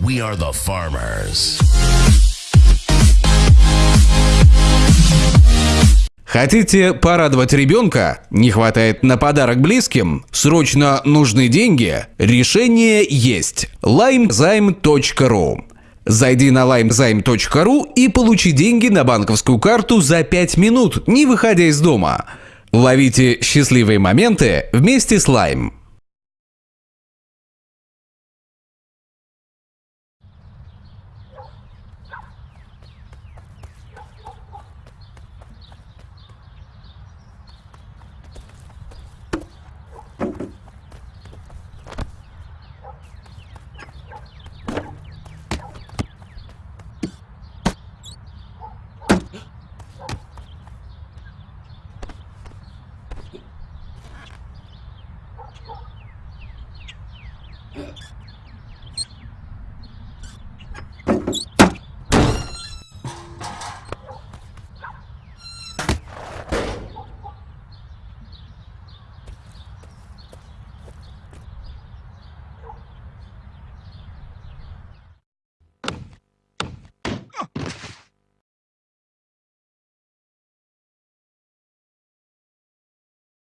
We are the farmers. Хотите порадовать ребенка? Не хватает на подарок близким? Срочно нужны деньги? Решение есть. limezime.ru Зайди на limezime.ru и получи деньги на банковскую карту за 5 минут, не выходя из дома. Ловите счастливые моменты вместе с Lime. Yeah.